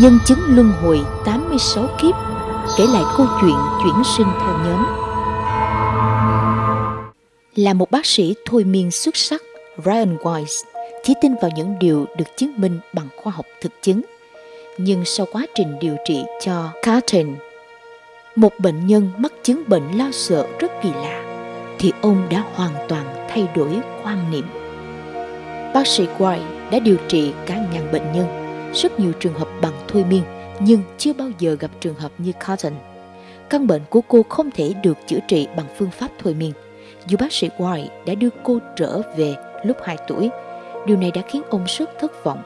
Nhân chứng luân hồi 86 kiếp Kể lại câu chuyện chuyển sinh theo nhóm Là một bác sĩ thôi miên xuất sắc Ryan Weiss chỉ tin vào những điều được chứng minh bằng khoa học thực chứng. Nhưng sau quá trình điều trị cho Carton, một bệnh nhân mắc chứng bệnh lo sợ rất kỳ lạ, thì ông đã hoàn toàn thay đổi quan niệm. Bác sĩ White đã điều trị cả ngàn bệnh nhân, rất nhiều trường hợp bằng thôi miên, nhưng chưa bao giờ gặp trường hợp như Cotton Căn bệnh của cô không thể được chữa trị bằng phương pháp thôi miên. Dù bác sĩ White đã đưa cô trở về lúc 2 tuổi, điều này đã khiến ông rất thất vọng.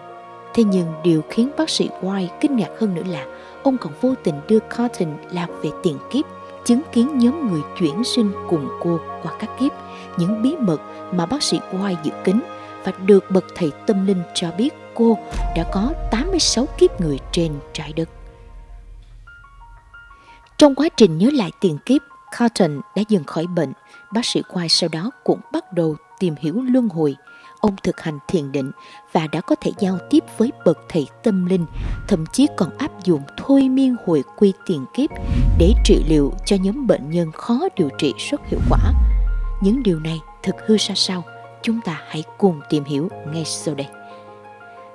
Thế nhưng điều khiến bác sĩ White kinh ngạc hơn nữa là ông còn vô tình đưa Cotton lạc về tiền kiếp, chứng kiến nhóm người chuyển sinh cùng cô qua các kiếp, những bí mật mà bác sĩ White dự kín và được bậc thầy tâm linh cho biết cô đã có 86 kiếp người trên trái đất. Trong quá trình nhớ lại tiền kiếp, Carlton đã dần khỏi bệnh. Bác sĩ White sau đó cũng bắt đầu tìm hiểu luân hồi. Ông thực hành thiền định và đã có thể giao tiếp với bậc thầy tâm linh, thậm chí còn áp dụng thôi miên hồi quy tiền kiếp để trị liệu cho nhóm bệnh nhân khó điều trị rất hiệu quả. Những điều này thực hư ra sao? Chúng ta hãy cùng tìm hiểu ngay sau đây.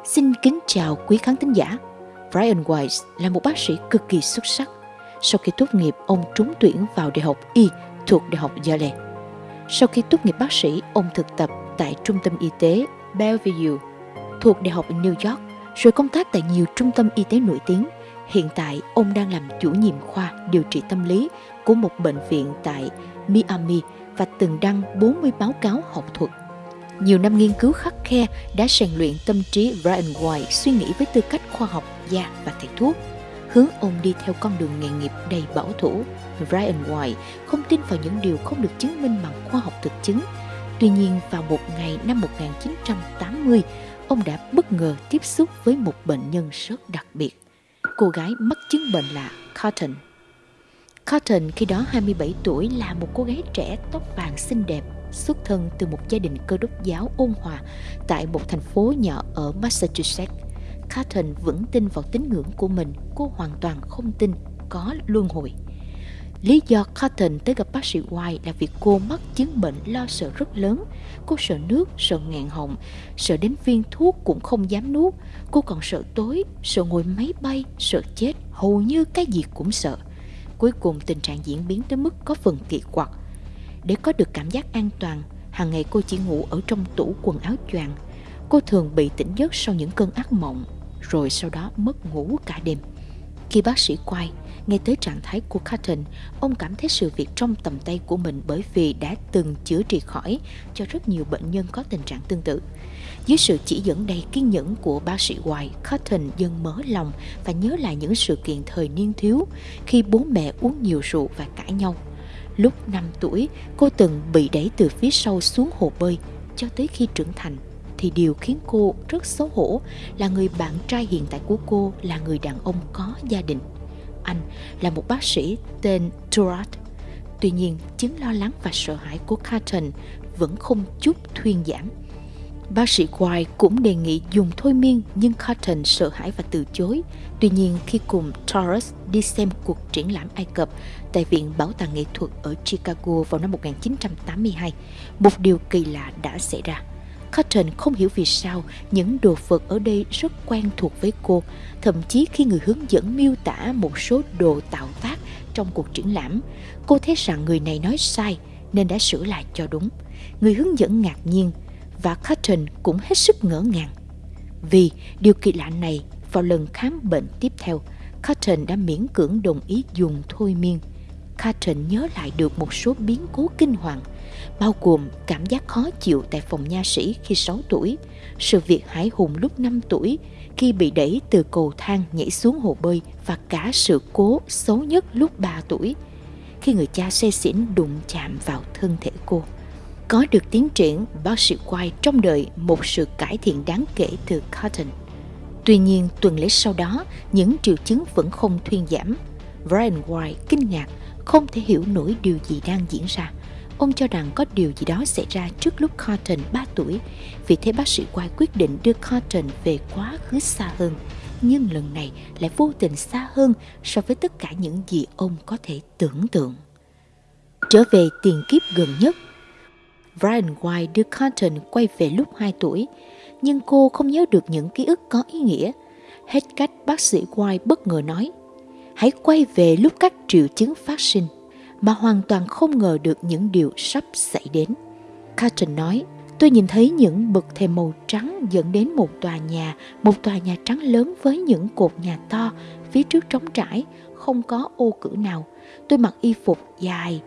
Xin kính chào quý khán thính giả. Brian Weiss là một bác sĩ cực kỳ xuất sắc. Sau khi tốt nghiệp, ông trúng tuyển vào Đại học Y thuộc Đại học Yale. Sau khi tốt nghiệp bác sĩ, ông thực tập tại Trung tâm Y tế Bellevue thuộc Đại học New York, rồi công tác tại nhiều trung tâm y tế nổi tiếng. Hiện tại, ông đang làm chủ nhiệm khoa điều trị tâm lý của một bệnh viện tại Miami và từng đăng 40 báo cáo học thuật. Nhiều năm nghiên cứu khắc khe đã rèn luyện tâm trí Brian White suy nghĩ với tư cách khoa học gia và thầy thuốc – hướng ông đi theo con đường nghề nghiệp đầy bảo thủ. Brian White không tin vào những điều không được chứng minh bằng khoa học thực chứng. Tuy nhiên, vào một ngày năm 1980, ông đã bất ngờ tiếp xúc với một bệnh nhân rất đặc biệt. Cô gái mắc chứng bệnh là Cotton. Cotton khi đó 27 tuổi là một cô gái trẻ tóc vàng xinh đẹp, xuất thân từ một gia đình cơ đốc giáo ôn hòa tại một thành phố nhỏ ở Massachusetts. Catherine vẫn tin vào tín ngưỡng của mình, cô hoàn toàn không tin có luân hồi. Lý do Cotton tới gặp bác sĩ White là vì cô mắc chứng bệnh lo sợ rất lớn. Cô sợ nước, sợ ngạn họng, sợ đến viên thuốc cũng không dám nuốt. Cô còn sợ tối, sợ ngồi máy bay, sợ chết, hầu như cái gì cũng sợ. Cuối cùng tình trạng diễn biến tới mức có phần kỳ quặc. Để có được cảm giác an toàn, hàng ngày cô chỉ ngủ ở trong tủ quần áo choàng. Cô thường bị tỉnh giấc sau những cơn ác mộng rồi sau đó mất ngủ cả đêm. Khi bác sĩ quay, nghe tới trạng thái của Carton, ông cảm thấy sự việc trong tầm tay của mình bởi vì đã từng chữa trị khỏi cho rất nhiều bệnh nhân có tình trạng tương tự. Dưới sự chỉ dẫn đầy kiên nhẫn của bác sĩ Hoài, Carton dần mở lòng và nhớ lại những sự kiện thời niên thiếu khi bố mẹ uống nhiều rượu và cãi nhau. Lúc 5 tuổi, cô từng bị đẩy từ phía sau xuống hồ bơi cho tới khi trưởng thành thì điều khiến cô rất xấu hổ là người bạn trai hiện tại của cô là người đàn ông có gia đình. Anh là một bác sĩ tên Turat. Tuy nhiên, chứng lo lắng và sợ hãi của Carton vẫn không chút thuyên giảm. Bác sĩ White cũng đề nghị dùng thôi miên nhưng Carton sợ hãi và từ chối. Tuy nhiên khi cùng Torres đi xem cuộc triển lãm Ai Cập tại Viện Bảo tàng Nghệ thuật ở Chicago vào năm 1982, một điều kỳ lạ đã xảy ra. Cotton không hiểu vì sao những đồ vật ở đây rất quen thuộc với cô, thậm chí khi người hướng dẫn miêu tả một số đồ tạo tác trong cuộc triển lãm, cô thấy rằng người này nói sai nên đã sửa lại cho đúng. Người hướng dẫn ngạc nhiên và Cotton cũng hết sức ngỡ ngàng. Vì điều kỳ lạ này, vào lần khám bệnh tiếp theo, Cotton đã miễn cưỡng đồng ý dùng thôi miên. Cotton nhớ lại được một số biến cố kinh hoàng bao gồm cảm giác khó chịu tại phòng nha sĩ khi 6 tuổi, sự việc hải hùng lúc 5 tuổi khi bị đẩy từ cầu thang nhảy xuống hồ bơi và cả sự cố xấu nhất lúc 3 tuổi khi người cha xe xỉn đụng chạm vào thân thể cô. Có được tiến triển, bác sĩ White trong đợi một sự cải thiện đáng kể từ Cotton. Tuy nhiên, tuần lễ sau đó, những triệu chứng vẫn không thuyên giảm. Brian White kinh ngạc, không thể hiểu nổi điều gì đang diễn ra. Ông cho rằng có điều gì đó xảy ra trước lúc Cotton 3 tuổi, vì thế bác sĩ White quyết định đưa Cotton về quá khứ xa hơn. nhưng lần này lại vô tình xa hơn so với tất cả những gì ông có thể tưởng tượng. Trở về tiền kiếp gần nhất, Brian White đưa Carlton quay về lúc 2 tuổi, nhưng cô không nhớ được những ký ức có ý nghĩa. Hết cách bác sĩ White bất ngờ nói, hãy quay về lúc các triệu chứng phát sinh, mà hoàn toàn không ngờ được những điều sắp xảy đến. Carlton nói, tôi nhìn thấy những bậc thềm màu trắng dẫn đến một tòa nhà, một tòa nhà trắng lớn với những cột nhà to, phía trước trống trải, không có ô cửa nào. Tôi mặc y phục dài,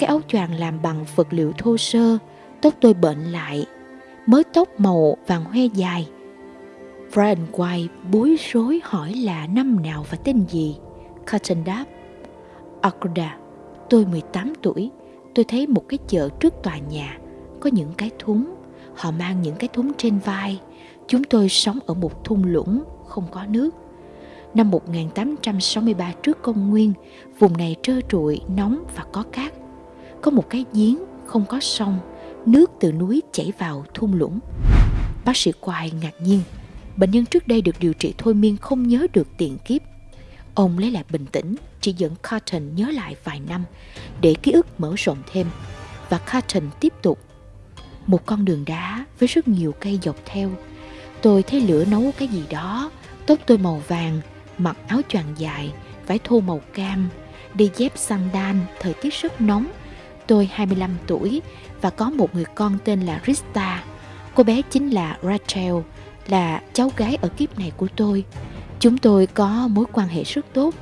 cái áo choàng làm bằng vật liệu thô sơ, tóc tôi bệnh lại, mới tóc màu vàng hoe dài. Brian White bối rối hỏi là năm nào và tên gì. Cotton đáp, Akoda, tôi 18 tuổi, tôi thấy một cái chợ trước tòa nhà, có những cái thúng, họ mang những cái thúng trên vai. Chúng tôi sống ở một thung lũng, không có nước. Năm 1863 trước công nguyên, vùng này trơ trụi, nóng và có cát có một cái giếng không có sông, nước từ núi chảy vào thung lũng. Bác sĩ Quài ngạc nhiên, bệnh nhân trước đây được điều trị thôi miên không nhớ được tiền kiếp. Ông lấy lại bình tĩnh, chỉ dẫn Carton nhớ lại vài năm để ký ức mở rộng thêm. Và Carton tiếp tục. Một con đường đá với rất nhiều cây dọc theo. Tôi thấy lửa nấu cái gì đó, tóc tôi màu vàng, mặc áo choàng dài, vải thô màu cam, đi dép sandal, thời tiết rất nóng Tôi 25 tuổi và có một người con tên là Rista. Cô bé chính là Rachel, là cháu gái ở kiếp này của tôi. Chúng tôi có mối quan hệ rất tốt.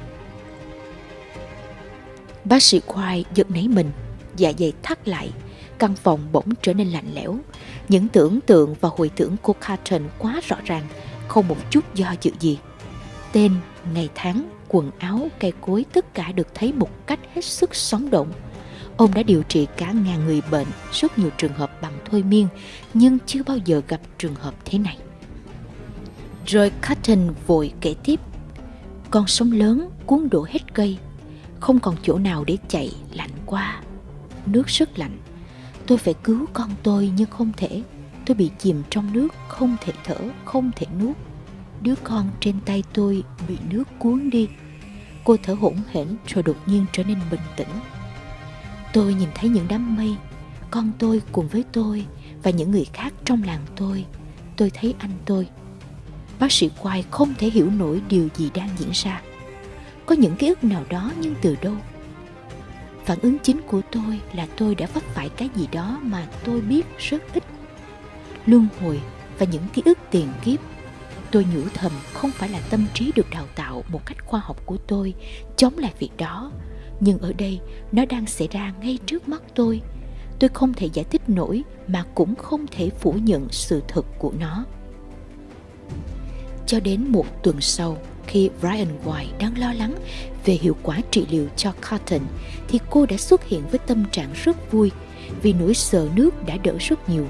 Bác sĩ Khoai giật nảy mình, dạ dày thắt lại. Căn phòng bỗng trở nên lạnh lẽo. Những tưởng tượng và hồi tưởng của Carton quá rõ ràng, không một chút do dự gì. Tên, ngày tháng, quần áo, cây cối tất cả được thấy một cách hết sức sống động – Ông đã điều trị cả ngàn người bệnh, rất nhiều trường hợp bằng thôi miên, nhưng chưa bao giờ gặp trường hợp thế này. Rồi Cotton vội kể tiếp. Con sống lớn cuốn đổ hết cây, không còn chỗ nào để chạy, lạnh quá. Nước rất lạnh. Tôi phải cứu con tôi nhưng không thể. Tôi bị chìm trong nước, không thể thở, không thể nuốt. Đứa con trên tay tôi bị nước cuốn đi. Cô thở hổn hển rồi đột nhiên trở nên bình tĩnh Tôi nhìn thấy những đám mây, con tôi cùng với tôi và những người khác trong làng tôi. Tôi thấy anh tôi. Bác sĩ Quai không thể hiểu nổi điều gì đang diễn ra. Có những ký ức nào đó nhưng từ đâu? Phản ứng chính của tôi là tôi đã vấp phải cái gì đó mà tôi biết rất ít. Luân hồi và những ký ức tiền kiếp tôi nhủ thầm không phải là tâm trí được đào tạo một cách khoa học của tôi chống lại việc đó nhưng ở đây, nó đang xảy ra ngay trước mắt tôi. Tôi không thể giải thích nổi mà cũng không thể phủ nhận sự thật của nó. Cho đến một tuần sau, khi Brian White đang lo lắng về hiệu quả trị liệu cho Cotton, thì cô đã xuất hiện với tâm trạng rất vui vì nỗi sợ nước đã đỡ rất nhiều,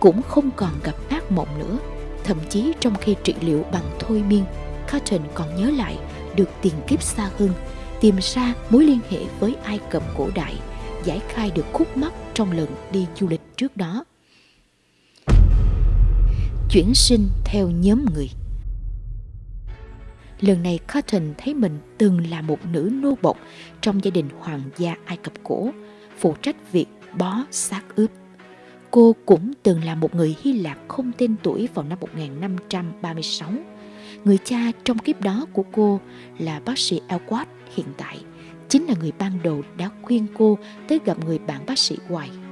cũng không còn gặp ác mộng nữa. Thậm chí trong khi trị liệu bằng thôi miên, Cotton còn nhớ lại được tiền kiếp xa hơn tìm ra mối liên hệ với Ai Cập cổ đại, giải khai được khúc mắc trong lần đi du lịch trước đó. Chuyển sinh theo nhóm người Lần này Cotton thấy mình từng là một nữ nô bộc trong gia đình hoàng gia Ai Cập cổ, phụ trách việc bó xác ướp. Cô cũng từng là một người Hy Lạp không tên tuổi vào năm 1536 Người cha trong kiếp đó của cô là bác sĩ Elquat hiện tại, chính là người ban đầu đã khuyên cô tới gặp người bạn bác sĩ White.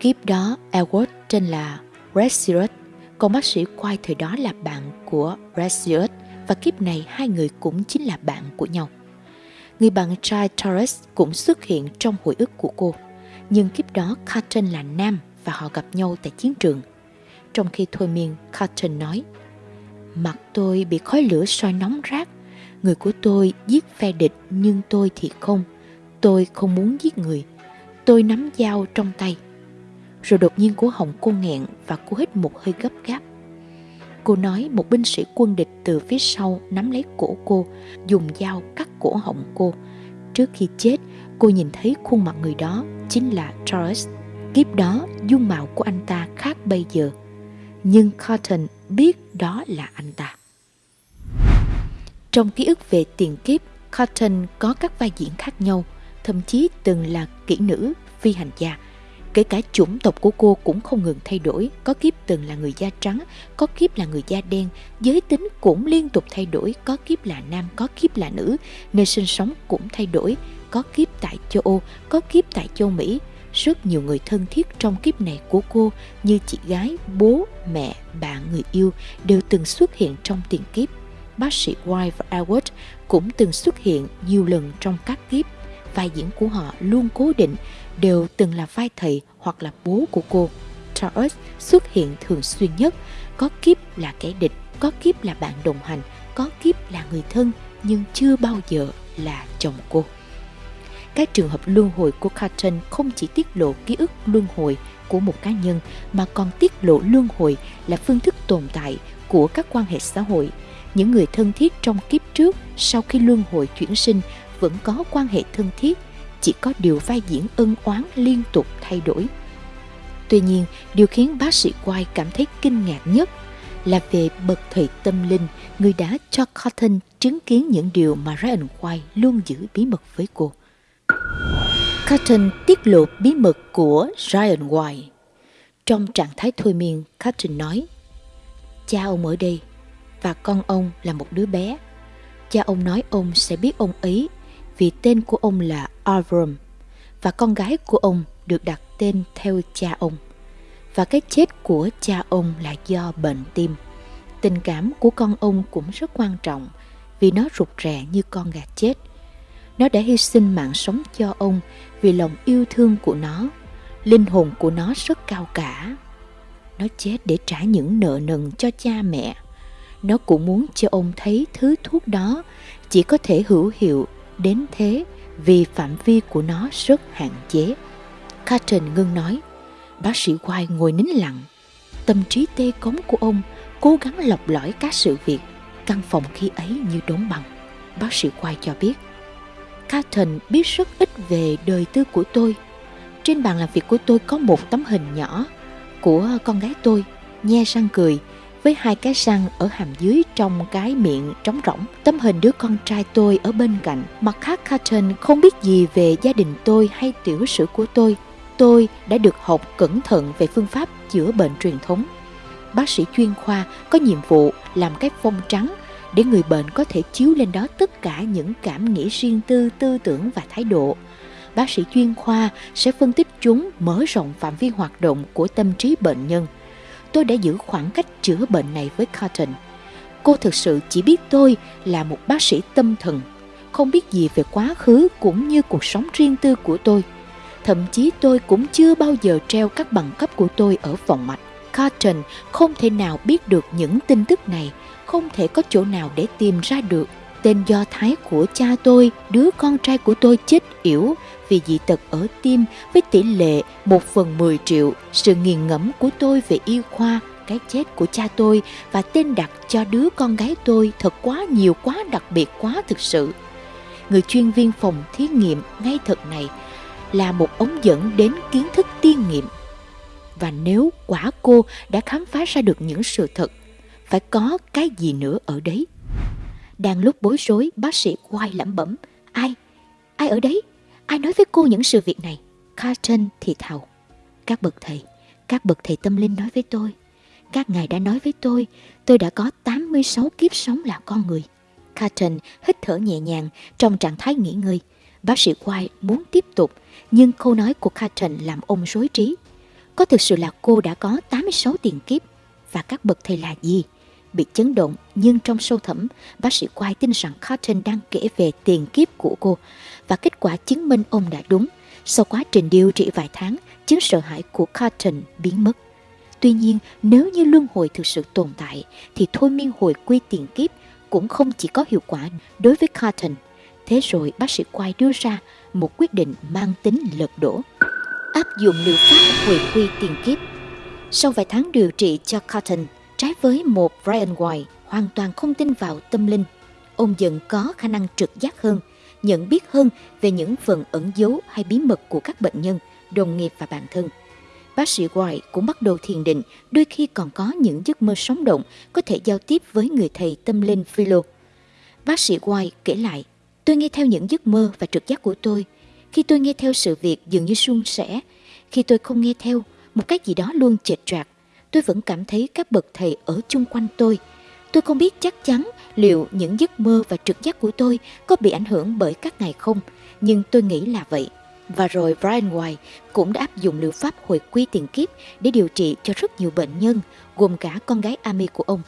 Kiếp đó, Elwood tên là Resirus, còn bác sĩ White thời đó là bạn của Resirus và kiếp này hai người cũng chính là bạn của nhau. Người bạn trai Torres cũng xuất hiện trong hồi ức của cô, nhưng kiếp đó Carton là nam và họ gặp nhau tại chiến trường. Trong khi thôi miên, Carton nói – Mặt tôi bị khói lửa soi nóng rát. Người của tôi giết phe địch nhưng tôi thì không. Tôi không muốn giết người. Tôi nắm dao trong tay. Rồi đột nhiên cổ họng cô nghẹn và cô hít một hơi gấp gáp. Cô nói một binh sĩ quân địch từ phía sau nắm lấy cổ cô, dùng dao cắt cổ họng cô. Trước khi chết, cô nhìn thấy khuôn mặt người đó chính là Charles. Kiếp đó, dung mạo của anh ta khác bây giờ. Nhưng Cotton biết đó là anh ta. Trong ký ức về tiền kiếp, Cotton có các vai diễn khác nhau, thậm chí từng là kỹ nữ, phi hành gia. Kể cả chủng tộc của cô cũng không ngừng thay đổi, có kiếp từng là người da trắng, có kiếp là người da đen, giới tính cũng liên tục thay đổi, có kiếp là nam, có kiếp là nữ, nơi sinh sống cũng thay đổi, có kiếp tại châu Âu, có kiếp tại châu Mỹ. Rất nhiều người thân thiết trong kiếp này của cô như chị gái, bố, mẹ, bạn, người yêu đều từng xuất hiện trong tiền kiếp. Bác sĩ White và Edward cũng từng xuất hiện nhiều lần trong các kiếp. Vai diễn của họ luôn cố định, đều từng là vai thầy hoặc là bố của cô. Charles xuất hiện thường xuyên nhất, có kiếp là kẻ địch, có kiếp là bạn đồng hành, có kiếp là người thân, nhưng chưa bao giờ là chồng cô. Các trường hợp luân hồi của Carton không chỉ tiết lộ ký ức luân hồi của một cá nhân mà còn tiết lộ luân hồi là phương thức tồn tại của các quan hệ xã hội. Những người thân thiết trong kiếp trước sau khi luân hồi chuyển sinh vẫn có quan hệ thân thiết, chỉ có điều vai diễn ân oán liên tục thay đổi. Tuy nhiên, điều khiến bác sĩ White cảm thấy kinh ngạc nhất là về bậc thầy tâm linh, người đã cho Cotton chứng kiến những điều mà Ryan White luôn giữ bí mật với cô. Cotton tiết lộ bí mật của Ryan White. Trong trạng thái thôi miên, Cotton nói Cha ông ở đây và con ông là một đứa bé. Cha ông nói ông sẽ biết ông ấy vì tên của ông là Avram và con gái của ông được đặt tên theo cha ông. Và cái chết của cha ông là do bệnh tim. Tình cảm của con ông cũng rất quan trọng vì nó rụt rè như con gà chết – nó đã hy sinh mạng sống cho ông vì lòng yêu thương của nó. Linh hồn của nó rất cao cả. Nó chết để trả những nợ nần cho cha mẹ. Nó cũng muốn cho ông thấy thứ thuốc đó chỉ có thể hữu hiệu đến thế vì phạm vi của nó rất hạn chế. Carton ngưng nói, bác sĩ White ngồi nín lặng. Tâm trí tê cống của ông cố gắng lọc lõi các sự việc. Căn phòng khi ấy như đốn bằng. Bác sĩ White cho biết, Carton biết rất ít về đời tư của tôi. Trên bàn làm việc của tôi có một tấm hình nhỏ của con gái tôi, nhe răng cười, với hai cái răng ở hàm dưới trong cái miệng trống rỗng. Tấm hình đứa con trai tôi ở bên cạnh. Mặt khác Carton không biết gì về gia đình tôi hay tiểu sử của tôi. Tôi đã được học cẩn thận về phương pháp chữa bệnh truyền thống. Bác sĩ chuyên khoa có nhiệm vụ làm cái phông trắng để người bệnh có thể chiếu lên đó tất cả những cảm nghĩ riêng tư, tư tưởng và thái độ. Bác sĩ chuyên khoa sẽ phân tích chúng mở rộng phạm vi hoạt động của tâm trí bệnh nhân. Tôi đã giữ khoảng cách chữa bệnh này với Cotton. Cô thực sự chỉ biết tôi là một bác sĩ tâm thần, không biết gì về quá khứ cũng như cuộc sống riêng tư của tôi. Thậm chí tôi cũng chưa bao giờ treo các bằng cấp của tôi ở vòng mạch. Cotton không thể nào biết được những tin tức này không thể có chỗ nào để tìm ra được tên do thái của cha tôi, đứa con trai của tôi chết yểu vì dị tật ở tim với tỷ lệ 1 phần 10 triệu. Sự nghiền ngẫm của tôi về y khoa, cái chết của cha tôi và tên đặt cho đứa con gái tôi thật quá nhiều quá đặc biệt quá thực sự. Người chuyên viên phòng thí nghiệm ngay thật này là một ống dẫn đến kiến thức tiên nghiệm. Và nếu quả cô đã khám phá ra được những sự thật phải có cái gì nữa ở đấy. Đang lúc bối rối, bác sĩ quay lẩm bẩm. Ai? Ai ở đấy? Ai nói với cô những sự việc này? Carton thì thào. Các bậc thầy, các bậc thầy tâm linh nói với tôi. Các ngài đã nói với tôi, tôi đã có 86 kiếp sống là con người. Carton hít thở nhẹ nhàng trong trạng thái nghỉ ngơi. Bác sĩ White muốn tiếp tục, nhưng câu nói của Carton làm ông rối trí. Có thực sự là cô đã có 86 tiền kiếp và các bậc thầy là gì? Bị chấn động nhưng trong sâu thẳm, bác sĩ White tin rằng Carton đang kể về tiền kiếp của cô và kết quả chứng minh ông đã đúng. Sau quá trình điều trị vài tháng, chứng sợ hãi của Carton biến mất. Tuy nhiên, nếu như luân hồi thực sự tồn tại, thì thôi miên hồi quy tiền kiếp cũng không chỉ có hiệu quả đối với Carton. Thế rồi bác sĩ Quay đưa ra một quyết định mang tính lật đổ. Áp dụng liệu pháp hồi quy tiền kiếp. Sau vài tháng điều trị cho Carton, Trái với một Brian White hoàn toàn không tin vào tâm linh, ông dần có khả năng trực giác hơn, nhận biết hơn về những phần ẩn giấu hay bí mật của các bệnh nhân, đồng nghiệp và bản thân. Bác sĩ White cũng bắt đầu thiền định, đôi khi còn có những giấc mơ sống động, có thể giao tiếp với người thầy tâm linh Philo. Bác sĩ White kể lại, tôi nghe theo những giấc mơ và trực giác của tôi. Khi tôi nghe theo sự việc dường như suôn sẻ, khi tôi không nghe theo, một cái gì đó luôn chệch trạc. Tôi vẫn cảm thấy các bậc thầy ở chung quanh tôi. Tôi không biết chắc chắn liệu những giấc mơ và trực giác của tôi có bị ảnh hưởng bởi các ngày không, nhưng tôi nghĩ là vậy. Và rồi Brian White cũng đã áp dụng liệu pháp hồi quy tiền kiếp để điều trị cho rất nhiều bệnh nhân, gồm cả con gái Amy của ông.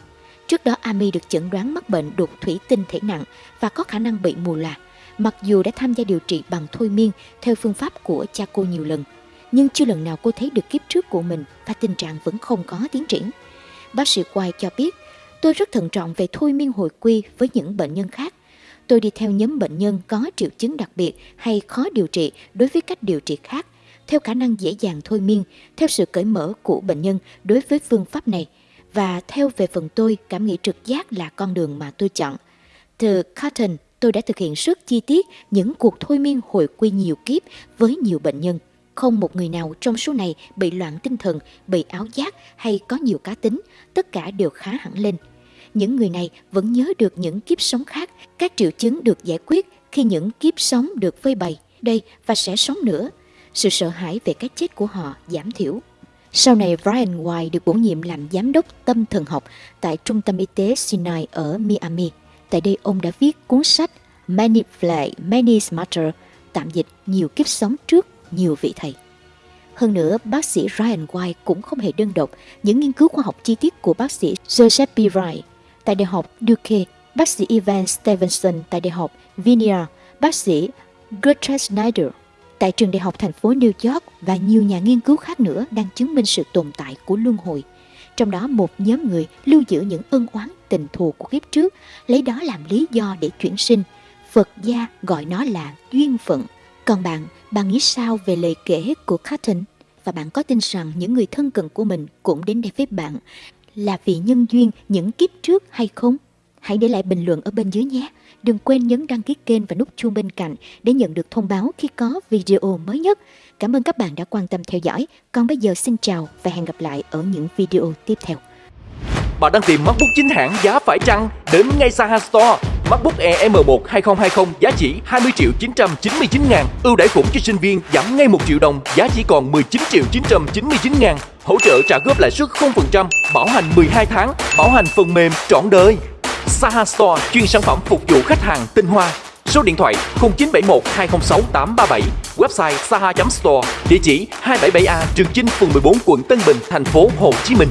Trước đó Amy được chẩn đoán mắc bệnh đục thủy tinh thể nặng và có khả năng bị mù lòa. Mặc dù đã tham gia điều trị bằng thôi miên theo phương pháp của cha cô nhiều lần, nhưng chưa lần nào cô thấy được kiếp trước của mình và tình trạng vẫn không có tiến triển. Bác sĩ Quai cho biết, tôi rất thận trọng về thôi miên hồi quy với những bệnh nhân khác. Tôi đi theo nhóm bệnh nhân có triệu chứng đặc biệt hay khó điều trị đối với cách điều trị khác, theo khả năng dễ dàng thôi miên, theo sự cởi mở của bệnh nhân đối với phương pháp này và theo về phần tôi cảm nghĩ trực giác là con đường mà tôi chọn. Từ Cotton, tôi đã thực hiện rất chi tiết những cuộc thôi miên hồi quy nhiều kiếp với nhiều bệnh nhân. Không một người nào trong số này bị loạn tinh thần, bị áo giác hay có nhiều cá tính, tất cả đều khá hẳn lên. Những người này vẫn nhớ được những kiếp sống khác, các triệu chứng được giải quyết khi những kiếp sống được phơi bày đây và sẽ sống nữa. Sự sợ hãi về cái chết của họ giảm thiểu. Sau này, Brian White được bổ nhiệm làm giám đốc tâm thần học tại Trung tâm Y tế Sinai ở Miami. Tại đây, ông đã viết cuốn sách Many Fly, Many Smarter, tạm dịch nhiều kiếp sống trước nhiều vị thầy. Hơn nữa, bác sĩ Ryan White cũng không hề đơn độc những nghiên cứu khoa học chi tiết của bác sĩ Joseph B. Wright tại Đại học Duke, bác sĩ Evan Stevenson tại Đại học Vineyard, bác sĩ Gertrude Snyder tại trường đại học thành phố New York và nhiều nhà nghiên cứu khác nữa đang chứng minh sự tồn tại của luân hồi. Trong đó một nhóm người lưu giữ những ân oán tình thù của kiếp trước, lấy đó làm lý do để chuyển sinh. Phật gia gọi nó là duyên phận. Còn bạn, bạn nghĩ sao về lời kể của Cotton? Và bạn có tin rằng những người thân cận của mình cũng đến đây với bạn là vì nhân duyên những kiếp trước hay không? Hãy để lại bình luận ở bên dưới nhé. Đừng quên nhấn đăng ký kênh và nút chuông bên cạnh để nhận được thông báo khi có video mới nhất. Cảm ơn các bạn đã quan tâm theo dõi. Còn bây giờ xin chào và hẹn gặp lại ở những video tiếp theo. Bạn đang tìm MacBook chính hãng giá phải chăng? Đến ngay Saha Store. MacBook Air M1 2020 giá chỉ 20 triệu 999 ngàn. Ưu đãi khủng cho sinh viên giảm ngay 1 triệu đồng, giá chỉ còn 19 triệu 999 ngàn. Hỗ trợ trả góp lãi suất 0%, bảo hành 12 tháng, bảo hành phần mềm trọn đời. Saha Store chuyên sản phẩm phục vụ khách hàng tinh hoa. Số điện thoại 0971 206 837, website saha.store, địa chỉ 277A Trường Chinh, phường 14, quận Tân Bình, thành phố Hồ Chí Minh.